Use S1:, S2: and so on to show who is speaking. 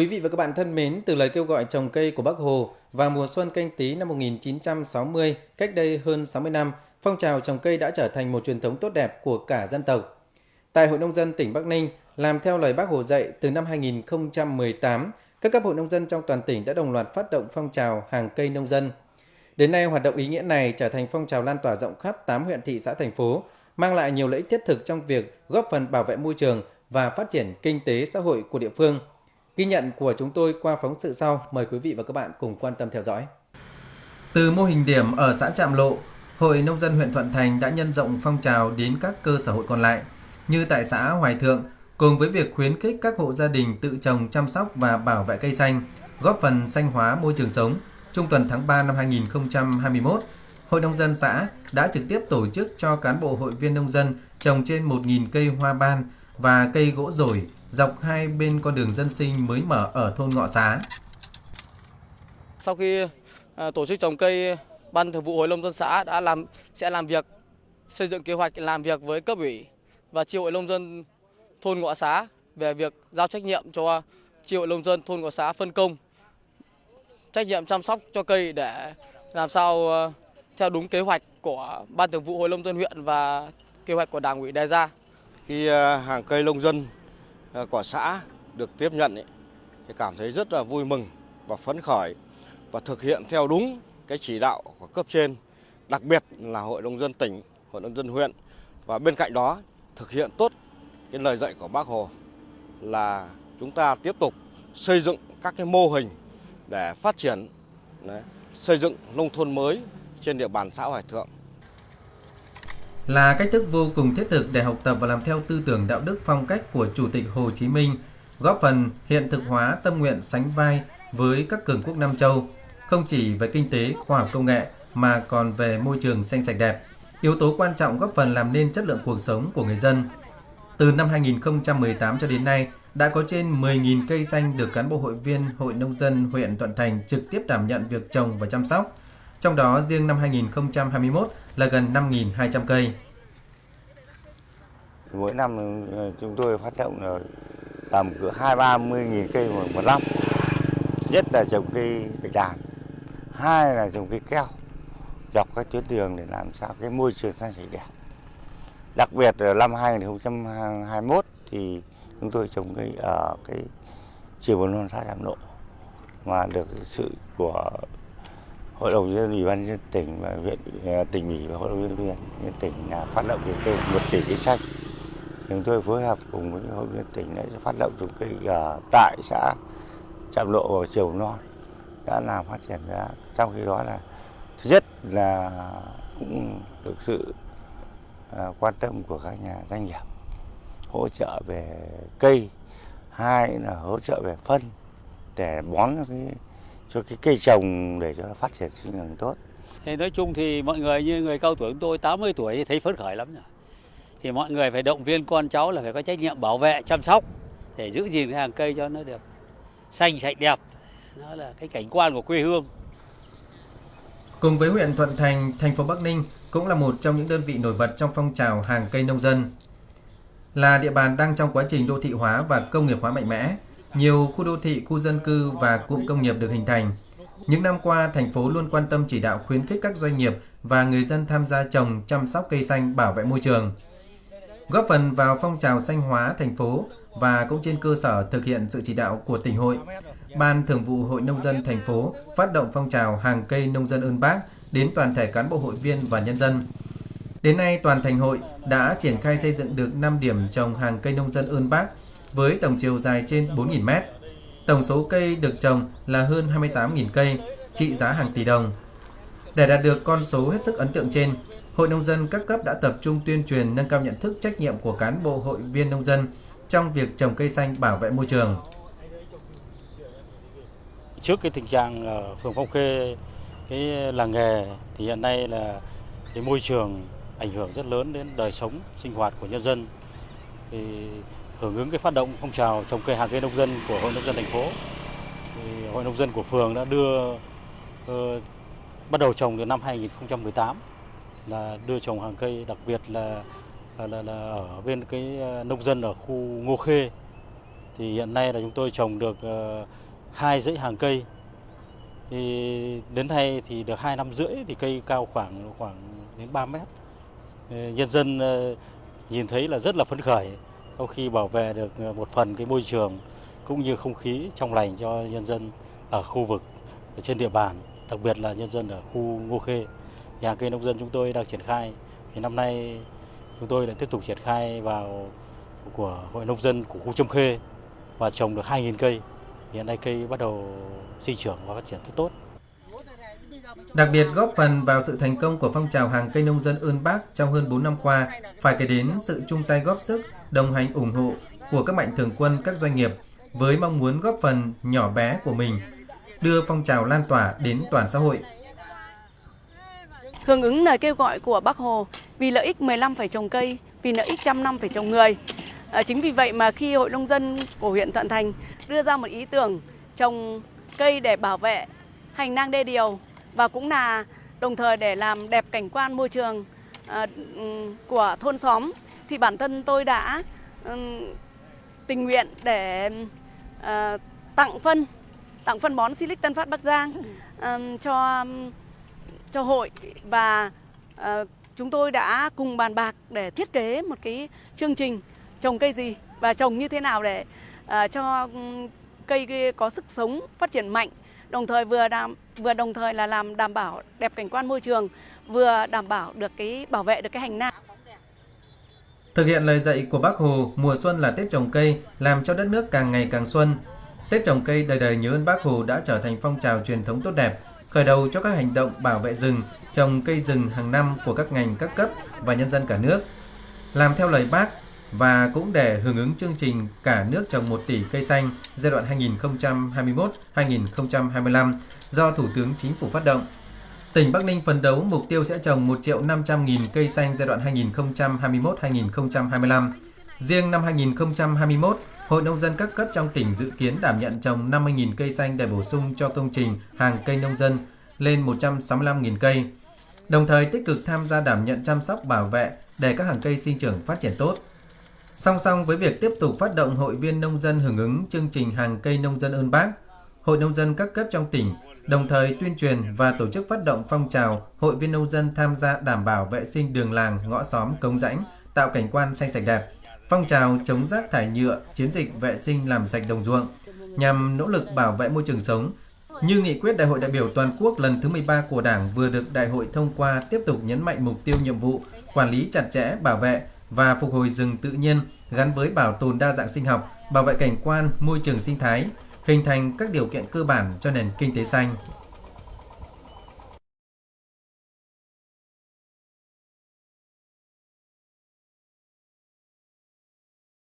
S1: Quý vị và các bạn thân mến, từ lời kêu gọi trồng cây của Bác Hồ vào mùa xuân canh tí năm 1960, cách đây hơn 60 năm, phong trào trồng cây đã trở thành một truyền thống tốt đẹp của cả dân tộc. Tại Hội Nông dân tỉnh Bắc Ninh, làm theo lời Bác Hồ dạy từ năm 2018, các cấp hội nông dân trong toàn tỉnh đã đồng loạt phát động phong trào hàng cây nông dân. Đến nay, hoạt động ý nghĩa này trở thành phong trào lan tỏa rộng khắp 8 huyện thị xã thành phố, mang lại nhiều lợi ích thiết thực trong việc góp phần bảo vệ môi trường và phát triển kinh tế xã hội của địa phương. Ghi nhận của chúng tôi qua phóng sự sau, mời quý vị và các bạn cùng quan tâm theo dõi. Từ mô hình điểm ở xã Trạm Lộ, Hội Nông dân huyện Thuận Thành đã nhân rộng phong trào đến các cơ sở hội còn lại, như tại xã Hoài Thượng, cùng với việc khuyến khích các hộ gia đình tự trồng chăm sóc và bảo vệ cây xanh, góp phần xanh hóa môi trường sống. Trung tuần tháng 3 năm 2021, Hội Nông dân xã đã trực tiếp tổ chức cho cán bộ hội viên nông dân trồng trên 1.000 cây hoa ban và cây gỗ rổi dọc hai bên con đường dân sinh mới mở ở thôn Ngọ Xá.
S2: Sau khi à, tổ chức trồng cây, Ban Thường vụ Hội Nông dân xã đã làm sẽ làm việc xây dựng kế hoạch làm việc với cấp ủy và chi hội nông dân thôn Ngọ Xá về việc giao trách nhiệm cho chi hội nông dân thôn Ngọ Xá phân công trách nhiệm chăm sóc cho cây để làm sao à, theo đúng kế hoạch của Ban Thường vụ Hội nông dân huyện và kế hoạch của Đảng ủy đề ra.
S3: Khi à, hàng cây nông dân Ờ, của xã được tiếp nhận ấy, thì cảm thấy rất là vui mừng và phấn khởi và thực hiện theo đúng cái chỉ đạo của cấp trên, đặc biệt là Hội nông dân tỉnh, Hội nông dân huyện và bên cạnh đó thực hiện tốt cái lời dạy của Bác Hồ là chúng ta tiếp tục xây dựng các cái mô hình để phát triển đấy, xây dựng nông thôn mới trên địa bàn xã Hoài Thượng.
S1: Là cách thức vô cùng thiết thực để học tập và làm theo tư tưởng đạo đức phong cách của Chủ tịch Hồ Chí Minh, góp phần hiện thực hóa tâm nguyện sánh vai với các cường quốc Nam Châu, không chỉ về kinh tế, khoa học công nghệ mà còn về môi trường xanh sạch đẹp. Yếu tố quan trọng góp phần làm nên chất lượng cuộc sống của người dân. Từ năm 2018 cho đến nay, đã có trên 10.000 cây xanh được cán bộ hội viên Hội Nông dân huyện Thuận Thành trực tiếp đảm nhận việc trồng và chăm sóc. Trong đó riêng năm 2021 là gần 5.200 cây.
S4: Mỗi năm ừ, chúng tôi phát động là tầm cỡ hai ba mươi nghìn cây một, một năm. Nhất là trồng cây bạch đàn, hai là trồng cây keo dọc các tuyến đường để làm sao cái môi trường xanh sạch đẹp. Đặc biệt là năm 2021 thì chúng tôi trồng cây ở cái chiều bốn non xã Trạm Lộ mà được sự của hội đồng nhân ủy ban nhân tỉnh và huyện à, tỉnh ủy và hội đồng nhân huyện nhân tỉnh là phát động trồng cây một tỷ cây xanh. Chúng tôi phối hợp cùng với hội nhân tỉnh để phát động trồng cây ở tại xã trạm lộ và chiều non đã làm phát triển ra. Trong khi đó là, thứ nhất là cũng được sự à, quan tâm của các nhà doanh nghiệp hỗ trợ về cây. Hai là hỗ trợ về phân để bón cái cho cái cây trồng để cho nó phát triển sinh trưởng tốt.
S5: Thì nói chung thì mọi người như người cao tuổi của tôi 80 tuổi thì thấy phấn khởi lắm rồi. Thì mọi người phải động viên con cháu là phải có trách nhiệm bảo vệ, chăm sóc để giữ gìn cái hàng cây cho nó được xanh sạch đẹp. Nó là cái cảnh quan của quê hương.
S1: Cùng với huyện Thuận Thành, thành phố Bắc Ninh cũng là một trong những đơn vị nổi bật trong phong trào hàng cây nông dân. Là địa bàn đang trong quá trình đô thị hóa và công nghiệp hóa mạnh mẽ, nhiều khu đô thị, khu dân cư và cụm công nghiệp được hình thành. Những năm qua, thành phố luôn quan tâm chỉ đạo khuyến khích các doanh nghiệp và người dân tham gia trồng, chăm sóc cây xanh bảo vệ môi trường. Góp phần vào phong trào xanh hóa thành phố và cũng trên cơ sở thực hiện sự chỉ đạo của tỉnh hội, Ban Thường vụ Hội Nông dân thành phố phát động phong trào hàng cây nông dân ơn bác đến toàn thể cán bộ hội viên và nhân dân. Đến nay, toàn thành hội đã triển khai xây dựng được 5 điểm trồng hàng cây nông dân ơn bác với tổng chiều dài trên 4.000 mét. Tổng số cây được trồng là hơn 28.000 cây, trị giá hàng tỷ đồng. Để đạt được con số hết sức ấn tượng trên, Hội Nông dân các cấp đã tập trung tuyên truyền nâng cao nhận thức trách nhiệm của cán bộ hội viên nông dân trong việc trồng cây xanh bảo vệ môi trường.
S5: Trước cái tình trạng ở phường Phong Khê, cái làng nghề thì hiện nay là cái môi trường ảnh hưởng rất lớn đến đời sống sinh hoạt của nhân dân. Thì hưởng ứng cái phát động phong trào trồng cây hàng cây nông dân của hội nông dân thành phố. Thì hội nông dân của phường đã đưa uh, bắt đầu trồng từ năm 2018 là đưa trồng hàng cây đặc biệt là là, là, là ở bên cái ờ, nông dân ở khu Ngô Khê. Thì hiện nay là chúng tôi trồng được ờ, hai dãy hàng cây. Thì đến nay thì được hai năm rưỡi thì cây cao khoảng khoảng đến 3 mét. Nhân dân uh, nhìn thấy là rất là phấn khởi sau khi bảo vệ được ờ, một phần cái môi trường cũng như không khí trong lành cho nhân dân ở khu vực, ở trên địa bàn, đặc biệt là nhân dân ở khu Ngô Khê, nhà cây nông dân chúng tôi đang triển khai. Thì năm nay chúng tôi lại tiếp tục triển khai vào của hội nông dân của khu Trâm Khê và trồng được 2.000 cây. Hiện nay cây bắt đầu sinh trưởng và phát triển rất tốt.
S1: Đặc biệt góp phần vào sự thành công của phong trào hàng cây nông dân ơn bác trong hơn 4 năm qua, phải kể đến sự chung tay góp sức, đồng hành ủng hộ của các mạnh thường quân các doanh nghiệp với mong muốn góp phần nhỏ bé của mình đưa phong trào lan tỏa đến toàn xã hội.
S6: Hưởng ứng lời kêu gọi của Bác Hồ vì lợi ích 15 phải trồng cây, vì lợi ích trăm năm phải trồng người. À, chính vì vậy mà khi Hội nông dân của huyện Thuận Thành đưa ra một ý tưởng trồng cây để bảo vệ hành lang đê điều và cũng là đồng thời để làm đẹp cảnh quan môi trường à, của thôn xóm thì bản thân tôi đã tình nguyện để uh, tặng phân tặng phân bón Silic Tân Phát Bắc Giang um, cho cho hội. Và uh, chúng tôi đã cùng bàn bạc để thiết kế một cái chương trình trồng cây gì và trồng như thế nào để cho cây có sức sống phát triển mạnh đồng thời vừa đảm vừa đồng thời là làm đảm bảo đẹp cảnh quan môi trường vừa đảm bảo được cái bảo vệ được cái hành lang
S1: Thực hiện lời dạy của Bác Hồ, mùa xuân là Tết trồng cây, làm cho đất nước càng ngày càng xuân. Tết trồng cây đời đời nhớ ơn Bác Hồ đã trở thành phong trào truyền thống tốt đẹp, khởi đầu cho các hành động bảo vệ rừng, trồng cây rừng hàng năm của các ngành các cấp và nhân dân cả nước. Làm theo lời Bác và cũng để hưởng ứng chương trình cả nước trồng 1 tỷ cây xanh giai đoạn 2021-2025 do Thủ tướng Chính phủ phát động. Tỉnh Bắc Ninh phấn đấu mục tiêu sẽ trồng 1 triệu 500 nghìn cây xanh giai đoạn 2021-2025. Riêng năm 2021, Hội Nông dân các cấp trong tỉnh dự kiến đảm nhận trồng 50.000 cây xanh để bổ sung cho công trình hàng cây nông dân lên 165.000 cây. Đồng thời tích cực tham gia đảm nhận chăm sóc bảo vệ để các hàng cây sinh trưởng phát triển tốt. Song song với việc tiếp tục phát động hội viên nông dân hưởng ứng chương trình hàng cây nông dân ơn bác, Hội nông dân các cấp trong tỉnh đồng thời tuyên truyền và tổ chức phát động phong trào hội viên nông dân tham gia đảm bảo vệ sinh đường làng, ngõ xóm, cống rãnh, tạo cảnh quan xanh sạch đẹp. Phong trào chống rác thải nhựa, chiến dịch vệ sinh làm sạch đồng ruộng nhằm nỗ lực bảo vệ môi trường sống. Như nghị quyết Đại hội đại biểu toàn quốc lần thứ 13 của Đảng vừa được đại hội thông qua tiếp tục nhấn mạnh mục tiêu nhiệm vụ quản lý chặt chẽ, bảo vệ và phục hồi rừng tự nhiên gắn với bảo tồn đa dạng sinh học, bảo vệ cảnh quan, môi trường sinh thái, hình thành các điều kiện cơ bản cho nền kinh tế xanh.